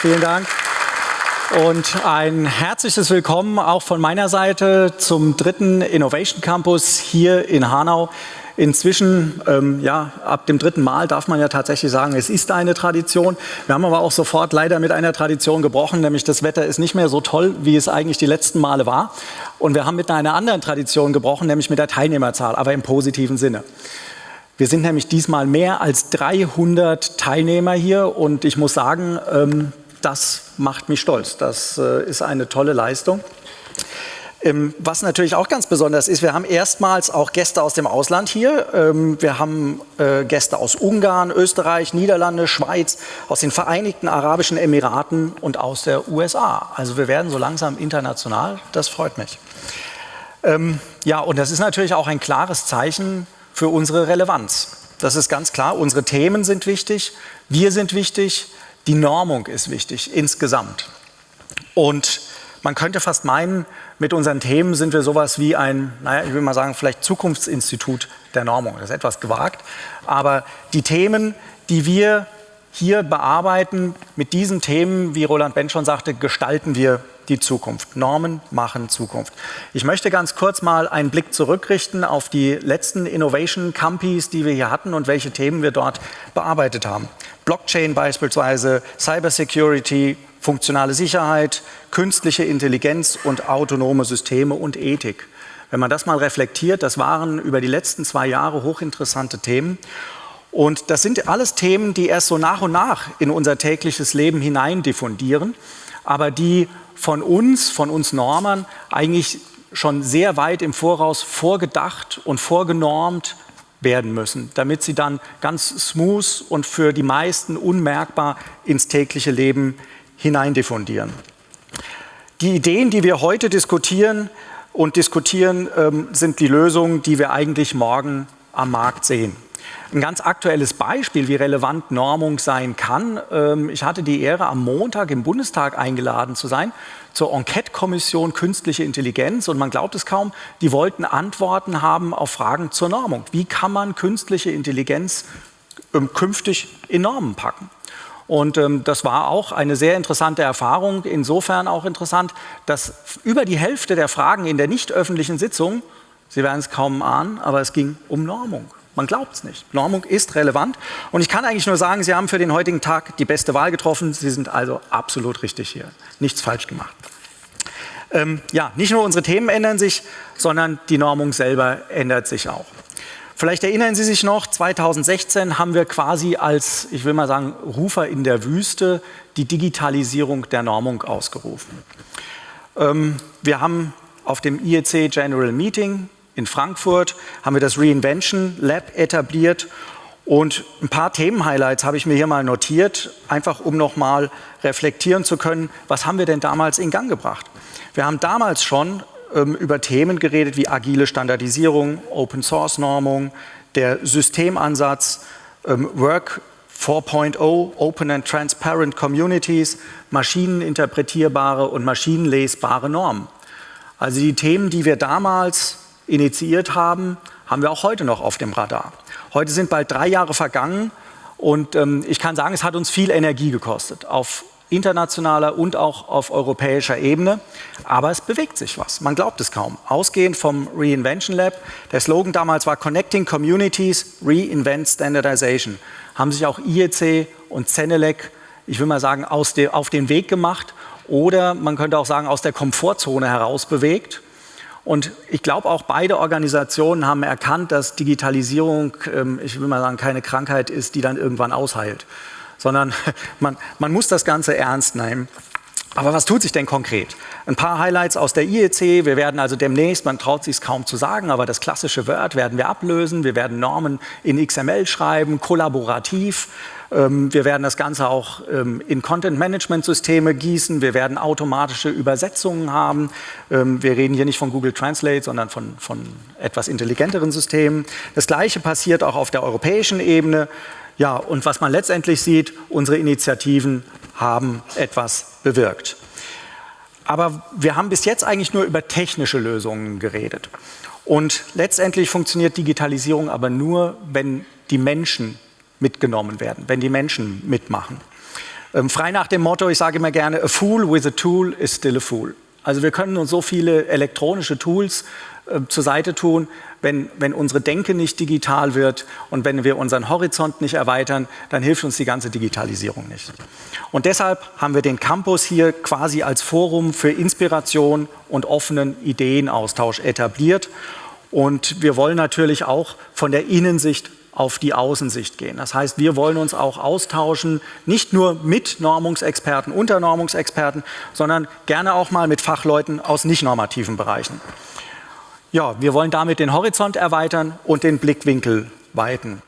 Vielen Dank. Und ein herzliches Willkommen auch von meiner Seite zum dritten Innovation Campus hier in Hanau. Inzwischen, ähm, ja, ab dem dritten Mal darf man ja tatsächlich sagen, es ist eine Tradition. Wir haben aber auch sofort leider mit einer Tradition gebrochen, nämlich das Wetter ist nicht mehr so toll, wie es eigentlich die letzten Male war. Und wir haben mit einer anderen Tradition gebrochen, nämlich mit der Teilnehmerzahl, aber im positiven Sinne. Wir sind nämlich diesmal mehr als 300 Teilnehmer hier und ich muss sagen, ähm, das macht mich stolz. Das äh, ist eine tolle Leistung. Ähm, was natürlich auch ganz besonders ist, wir haben erstmals auch Gäste aus dem Ausland hier. Ähm, wir haben äh, Gäste aus Ungarn, Österreich, Niederlande, Schweiz, aus den Vereinigten Arabischen Emiraten und aus der USA. Also wir werden so langsam international, das freut mich. Ähm, ja, und das ist natürlich auch ein klares Zeichen für unsere Relevanz. Das ist ganz klar, unsere Themen sind wichtig, wir sind wichtig, die Normung ist wichtig insgesamt. Und man könnte fast meinen, mit unseren Themen sind wir sowas wie ein, naja, ich will mal sagen, vielleicht Zukunftsinstitut der Normung. Das ist etwas gewagt. Aber die Themen, die wir hier bearbeiten, mit diesen Themen, wie Roland Bench schon sagte, gestalten wir die Zukunft. Normen machen Zukunft. Ich möchte ganz kurz mal einen Blick zurückrichten auf die letzten Innovation Campis, die wir hier hatten und welche Themen wir dort bearbeitet haben. Blockchain beispielsweise, Cybersecurity, funktionale Sicherheit, künstliche Intelligenz und autonome Systeme und Ethik. Wenn man das mal reflektiert, das waren über die letzten zwei Jahre hochinteressante Themen. Und das sind alles Themen, die erst so nach und nach in unser tägliches Leben hinein diffundieren, aber die von uns, von uns Normern, eigentlich schon sehr weit im Voraus vorgedacht und vorgenormt werden müssen, damit sie dann ganz smooth und für die meisten unmerkbar ins tägliche Leben hineindiffundieren. Die Ideen, die wir heute diskutieren und diskutieren, ähm, sind die Lösungen, die wir eigentlich morgen am Markt sehen. Ein ganz aktuelles Beispiel, wie relevant Normung sein kann. Ähm, ich hatte die Ehre, am Montag im Bundestag eingeladen zu sein zur Enquete-Kommission Künstliche Intelligenz. Und man glaubt es kaum, die wollten Antworten haben auf Fragen zur Normung. Wie kann man künstliche Intelligenz ähm, künftig in Normen packen? Und ähm, das war auch eine sehr interessante Erfahrung, insofern auch interessant, dass über die Hälfte der Fragen in der nicht öffentlichen Sitzung, Sie werden es kaum ahnen, aber es ging um Normung. Man glaubt es nicht. Normung ist relevant. Und ich kann eigentlich nur sagen, Sie haben für den heutigen Tag die beste Wahl getroffen. Sie sind also absolut richtig hier. Nichts falsch gemacht. Ähm, ja, nicht nur unsere Themen ändern sich, sondern die Normung selber ändert sich auch. Vielleicht erinnern Sie sich noch, 2016 haben wir quasi als, ich will mal sagen, Rufer in der Wüste die Digitalisierung der Normung ausgerufen. Ähm, wir haben auf dem IEC General Meeting in Frankfurt haben wir das Reinvention Lab etabliert und ein paar Themenhighlights habe ich mir hier mal notiert, einfach um nochmal reflektieren zu können, was haben wir denn damals in Gang gebracht. Wir haben damals schon ähm, über Themen geredet wie agile Standardisierung, Open Source Normung, der Systemansatz, ähm, Work 4.0, Open and Transparent Communities, maschineninterpretierbare und maschinenlesbare Normen. Also die Themen, die wir damals initiiert haben, haben wir auch heute noch auf dem Radar. Heute sind bald drei Jahre vergangen und ähm, ich kann sagen, es hat uns viel Energie gekostet auf internationaler und auch auf europäischer Ebene. Aber es bewegt sich was. Man glaubt es kaum. Ausgehend vom Reinvention Lab, der Slogan damals war Connecting Communities, Reinvent Standardization, haben sich auch IEC und Zenelec, ich will mal sagen, de, auf den Weg gemacht oder man könnte auch sagen, aus der Komfortzone heraus bewegt und ich glaube auch beide Organisationen haben erkannt, dass Digitalisierung, ähm, ich will mal sagen, keine Krankheit ist, die dann irgendwann ausheilt, sondern man, man muss das Ganze ernst nehmen. Aber was tut sich denn konkret? Ein paar Highlights aus der IEC. Wir werden also demnächst, man traut sich es kaum zu sagen, aber das klassische Word werden wir ablösen. Wir werden Normen in XML schreiben, kollaborativ. Ähm, wir werden das Ganze auch ähm, in Content-Management-Systeme gießen. Wir werden automatische Übersetzungen haben. Ähm, wir reden hier nicht von Google Translate, sondern von, von etwas intelligenteren Systemen. Das Gleiche passiert auch auf der europäischen Ebene. Ja, und was man letztendlich sieht, unsere Initiativen haben etwas bewirkt. Aber wir haben bis jetzt eigentlich nur über technische Lösungen geredet. Und letztendlich funktioniert Digitalisierung aber nur, wenn die Menschen mitgenommen werden, wenn die Menschen mitmachen. Ähm, frei nach dem Motto, ich sage immer gerne, a fool with a tool is still a fool. Also wir können uns so viele elektronische Tools äh, zur Seite tun, wenn, wenn unsere Denke nicht digital wird und wenn wir unseren Horizont nicht erweitern, dann hilft uns die ganze Digitalisierung nicht. Und deshalb haben wir den Campus hier quasi als Forum für Inspiration und offenen Ideenaustausch etabliert. Und wir wollen natürlich auch von der Innensicht auf die Außensicht gehen. Das heißt, wir wollen uns auch austauschen, nicht nur mit Normungsexperten, unter Normungsexperten, sondern gerne auch mal mit Fachleuten aus nicht normativen Bereichen. Ja, wir wollen damit den Horizont erweitern und den Blickwinkel weiten.